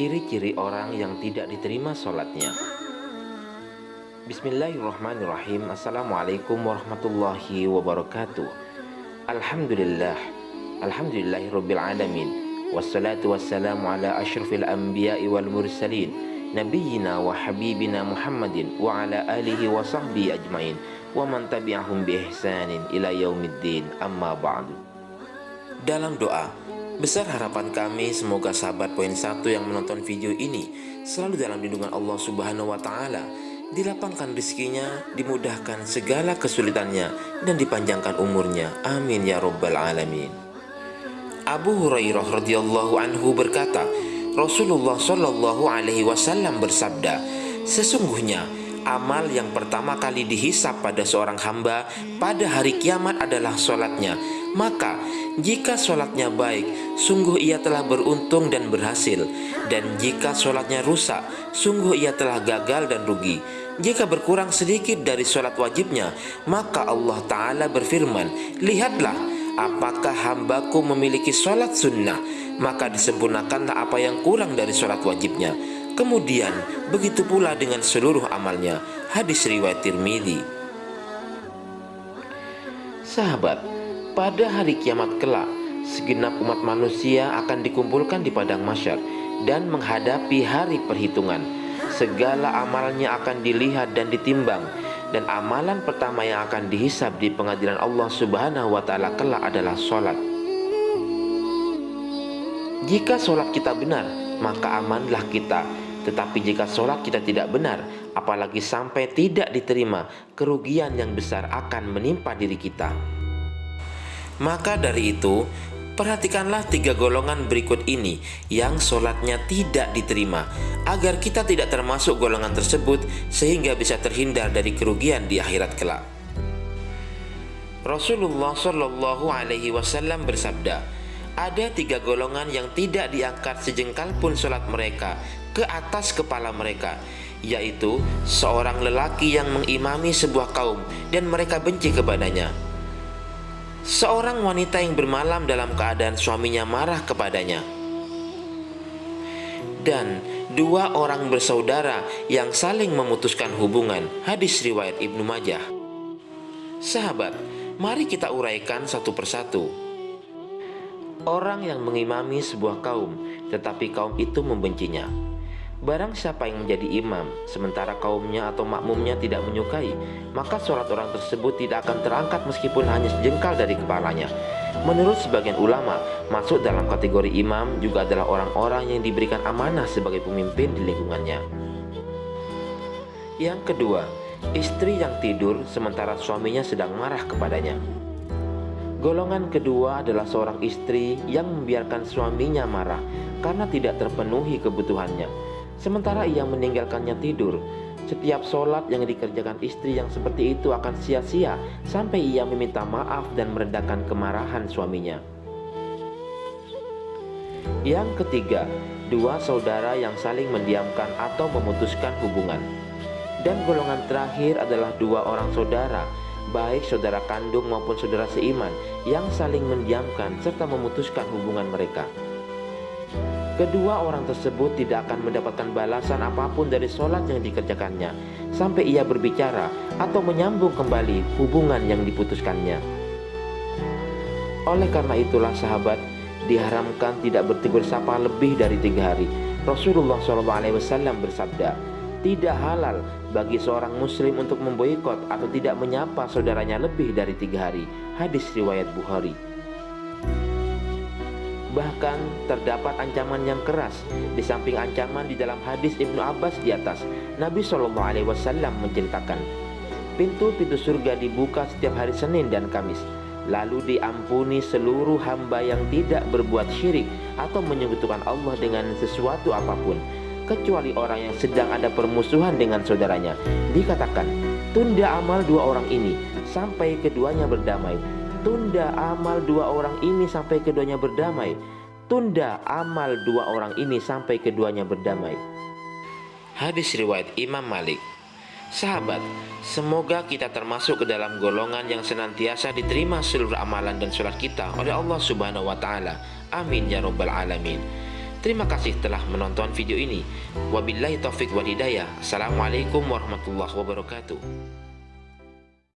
Ciri-ciri orang yang tidak diterima sholatnya. Bismillahirrahmanirrahim. Assalamualaikum warahmatullahi wabarakatuh. Alhamdulillah. Alhamdulillahirrabbilalamin Wassalatu wassalamu ala ashrafil anbiya'i wal mursalin. Nabiyina wa habibina Muhammadin Wa ala alihi wa sahbihi ajmain. Wa man tabi'ahum bi ihsanin ila yaumiddin. Amma ba'du. Dalam doa Besar harapan kami semoga sahabat poin satu yang menonton video ini selalu dalam lindungan Allah Subhanahu wa taala, dilapangkan rezekinya, dimudahkan segala kesulitannya dan dipanjangkan umurnya. Amin ya rabbal alamin. Abu Hurairah radhiyallahu anhu berkata, Rasulullah shallallahu alaihi wasallam bersabda, sesungguhnya amal yang pertama kali dihisap pada seorang hamba pada hari kiamat adalah sholatnya. Maka jika sholatnya baik, sungguh ia telah beruntung dan berhasil. Dan jika sholatnya rusak, sungguh ia telah gagal dan rugi. Jika berkurang sedikit dari sholat wajibnya, maka Allah Ta'ala berfirman, Lihatlah, apakah hambaku memiliki sholat sunnah, maka disempurnakanlah apa yang kurang dari sholat wajibnya. Kemudian, begitu pula dengan seluruh amalnya. Hadis riwayat Tirmidzi. Sahabat, pada hari kiamat kelak, segenap umat manusia akan dikumpulkan di padang masyar dan menghadapi hari perhitungan. Segala amalnya akan dilihat dan ditimbang dan amalan pertama yang akan dihisab di pengadilan Allah Subhanahu wa taala kelak adalah sholat. Jika sholat kita benar, maka amanlah kita. Tetapi jika sholat kita tidak benar, apalagi sampai tidak diterima, kerugian yang besar akan menimpa diri kita. Maka dari itu, perhatikanlah tiga golongan berikut ini yang sholatnya tidak diterima, agar kita tidak termasuk golongan tersebut sehingga bisa terhindar dari kerugian di akhirat kelak. Rasulullah Shallallahu Alaihi Wasallam bersabda, ada tiga golongan yang tidak diangkat sejengkal pun sholat mereka ke atas kepala mereka, yaitu seorang lelaki yang mengimami sebuah kaum dan mereka benci kepadanya seorang wanita yang bermalam dalam keadaan suaminya marah kepadanya, dan dua orang bersaudara yang saling memutuskan hubungan. Hadis riwayat Ibnu Majah. Sahabat, mari kita uraikan satu persatu. Orang yang mengimami sebuah kaum, tetapi kaum itu membencinya. Barang siapa yang menjadi imam, sementara kaumnya atau makmumnya tidak menyukai, maka sholat orang tersebut tidak akan terangkat meskipun hanya sejengkal dari kepalanya. Menurut sebagian ulama, masuk dalam kategori imam juga adalah orang-orang yang diberikan amanah sebagai pemimpin di lingkungannya. Yang kedua, istri yang tidur sementara suaminya sedang marah kepadanya. Golongan kedua adalah seorang istri yang membiarkan suaminya marah karena tidak terpenuhi kebutuhannya Sementara ia meninggalkannya tidur. Setiap sholat yang dikerjakan istri yang seperti itu akan sia-sia Sampai ia meminta maaf dan meredakan kemarahan suaminya. Yang ketiga, dua saudara yang saling mendiamkan atau memutuskan hubungan. Dan golongan terakhir adalah dua orang saudara Baik saudara kandung maupun saudara seiman Yang saling mendiamkan serta memutuskan hubungan mereka Kedua orang tersebut tidak akan mendapatkan balasan apa pun dari sholat yang dikerjakannya Sampai ia berbicara atau menyambung kembali hubungan yang diputuskannya. Oleh karena itulah sahabat Diharamkan tidak bertegur sapa lebih dari tiga hari. Rasulullah SAW bersabda Tidak halal bagi seorang muslim untuk memboikot atau tidak menyapa saudaranya lebih dari tiga hari. Hadis riwayat Bukhari Bahkan terdapat ancaman yang keras di samping ancaman di dalam hadis Ibnu Abbas di atas. Nabi Shallallahu Alaihi Wasallam menceritakan, pintu-pintu surga dibuka setiap hari Senin dan Kamis. Lalu diampuni seluruh hamba yang tidak berbuat syirik atau menyekutukan Allah dengan sesuatu apa pun kecuali orang yang sedang ada permusuhan dengan saudaranya. Dikatakan, tunda amal dua orang ini sampai keduanya berdamai Tunda amal dua orang ini sampai keduanya berdamai. Tunda amal dua orang ini sampai keduanya berdamai. Hadis riwayat Imam Malik. Sahabat, semoga kita termasuk ke dalam golongan yang senantiasa diterima seluruh amalan dan sholat kita oleh Allah Subhanahu wa taala. Amin ya rabbal alamin. Terima kasih telah menonton video ini. Wabillahi taufik wal hidayah. Assalamualaikum warahmatullahi wabarakatuh.